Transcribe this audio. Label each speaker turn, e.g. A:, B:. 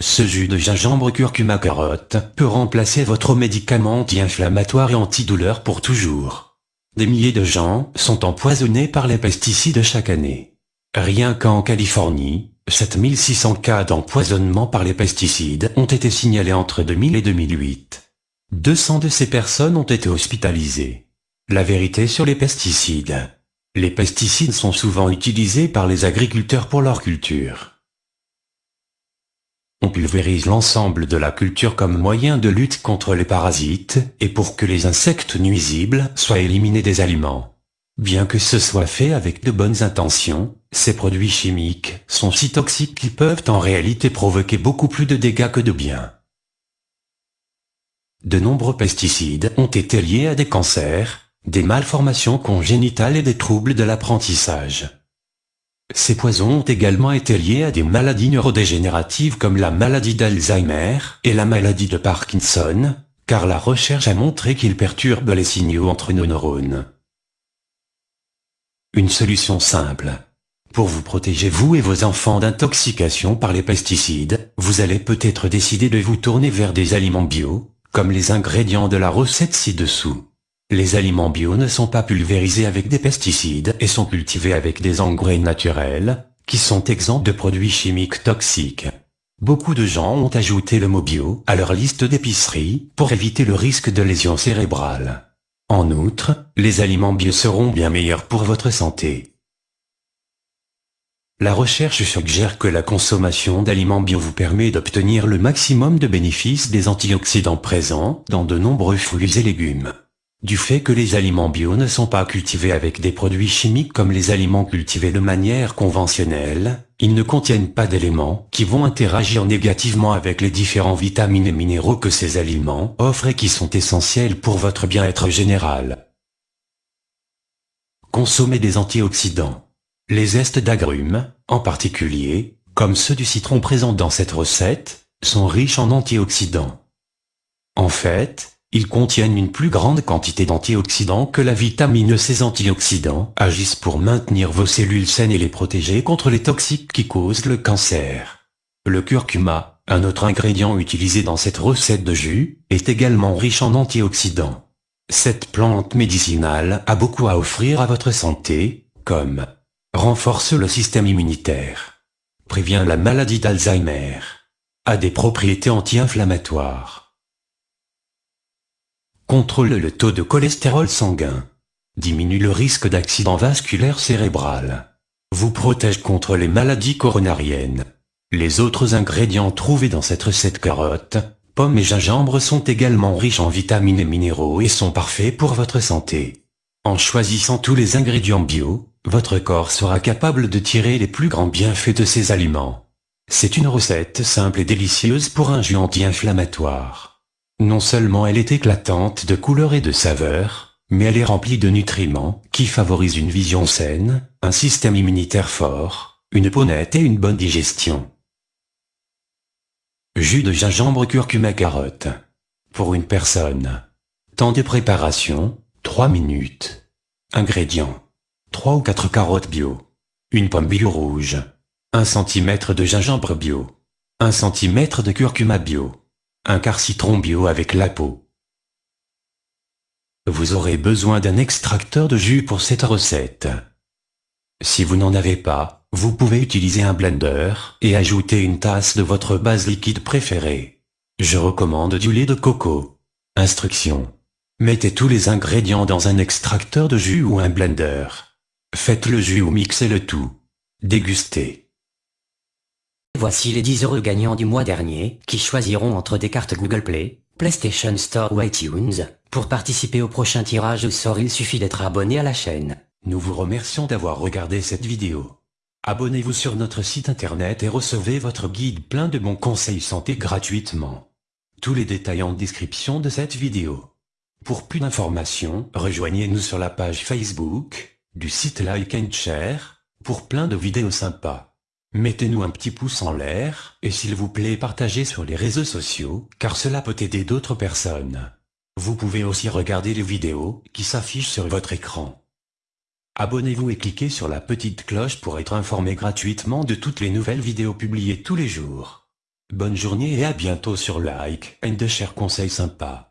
A: ce jus de gingembre curcuma carotte peut remplacer votre médicament anti-inflammatoire et antidouleur pour toujours. Des milliers de gens sont empoisonnés par les pesticides chaque année. Rien qu'en Californie, 7600 cas d'empoisonnement par les pesticides ont été signalés entre 2000 et 2008. 200 de ces personnes ont été hospitalisées. La vérité sur les pesticides. Les pesticides sont souvent utilisés par les agriculteurs pour leur culture. On pulvérise l'ensemble de la culture comme moyen de lutte contre les parasites et pour que les insectes nuisibles soient éliminés des aliments. Bien que ce soit fait avec de bonnes intentions, ces produits chimiques sont si toxiques qu'ils peuvent en réalité provoquer beaucoup plus de dégâts que de bien. De nombreux pesticides ont été liés à des cancers, des malformations congénitales et des troubles de l'apprentissage. Ces poisons ont également été liés à des maladies neurodégénératives comme la maladie d'Alzheimer et la maladie de Parkinson, car la recherche a montré qu'ils perturbent les signaux entre nos neurones. Une solution simple. Pour vous protéger vous et vos enfants d'intoxication par les pesticides, vous allez peut-être décider de vous tourner vers des aliments bio, comme les ingrédients de la recette ci-dessous. Les aliments bio ne sont pas pulvérisés avec des pesticides et sont cultivés avec des engrais naturels, qui sont exempts de produits chimiques toxiques. Beaucoup de gens ont ajouté le mot bio à leur liste d'épicerie pour éviter le risque de lésions cérébrales. En outre, les aliments bio seront bien meilleurs pour votre santé. La recherche suggère que la consommation d'aliments bio vous permet d'obtenir le maximum de bénéfices des antioxydants présents dans de nombreux fruits et légumes. Du fait que les aliments bio ne sont pas cultivés avec des produits chimiques comme les aliments cultivés de manière conventionnelle, ils ne contiennent pas d'éléments qui vont interagir négativement avec les différents vitamines et minéraux que ces aliments offrent et qui sont essentiels pour votre bien-être général. Consommez des antioxydants. Les zestes d'agrumes, en particulier, comme ceux du citron présents dans cette recette, sont riches en antioxydants. En fait, ils contiennent une plus grande quantité d'antioxydants que la vitamine. Ces antioxydants agissent pour maintenir vos cellules saines et les protéger contre les toxiques qui causent le cancer. Le curcuma, un autre ingrédient utilisé dans cette recette de jus, est également riche en antioxydants. Cette plante médicinale a beaucoup à offrir à votre santé, comme renforce le système immunitaire, prévient la maladie d'Alzheimer, a des propriétés anti-inflammatoires, Contrôle le taux de cholestérol sanguin. Diminue le risque d'accident vasculaire cérébral. Vous protège contre les maladies coronariennes. Les autres ingrédients trouvés dans cette recette carotte, pommes et gingembre sont également riches en vitamines et minéraux et sont parfaits pour votre santé. En choisissant tous les ingrédients bio, votre corps sera capable de tirer les plus grands bienfaits de ces aliments. C'est une recette simple et délicieuse pour un jus anti-inflammatoire. Non seulement elle est éclatante de couleur et de saveur, mais elle est remplie de nutriments qui favorisent une vision saine, un système immunitaire fort, une peau nette et une bonne digestion. Jus de gingembre curcuma carotte. Pour une personne. Temps de préparation, 3 minutes. Ingrédients. 3 ou 4 carottes bio. Une pomme bio rouge. 1 cm de gingembre bio. 1 cm de curcuma bio. Un quart citron bio avec la peau. Vous aurez besoin d'un extracteur de jus pour cette recette. Si vous n'en avez pas, vous pouvez utiliser un blender et ajouter une tasse de votre base liquide préférée. Je recommande du lait de coco. Instruction. Mettez tous les ingrédients dans un extracteur de jus ou un blender. Faites le jus ou mixez le tout. Dégustez.
B: Voici les 10 heureux gagnants du mois dernier, qui choisiront entre des cartes Google Play, PlayStation Store ou iTunes. Pour participer au prochain tirage au sort il suffit d'être abonné à la chaîne.
A: Nous vous remercions d'avoir regardé cette vidéo. Abonnez-vous sur notre site internet et recevez votre guide plein de bons conseils santé gratuitement. Tous les détails en description de cette vidéo. Pour plus d'informations, rejoignez-nous sur la page Facebook, du site Like and Share, pour plein de vidéos sympas. Mettez-nous un petit pouce en l'air, et s'il vous plaît partagez sur les réseaux sociaux, car cela peut aider d'autres personnes. Vous pouvez aussi regarder les vidéos qui s'affichent sur votre écran. Abonnez-vous et cliquez sur la petite cloche pour être informé gratuitement de toutes les nouvelles vidéos publiées tous les jours. Bonne journée et à bientôt sur Like and de chers conseils sympas.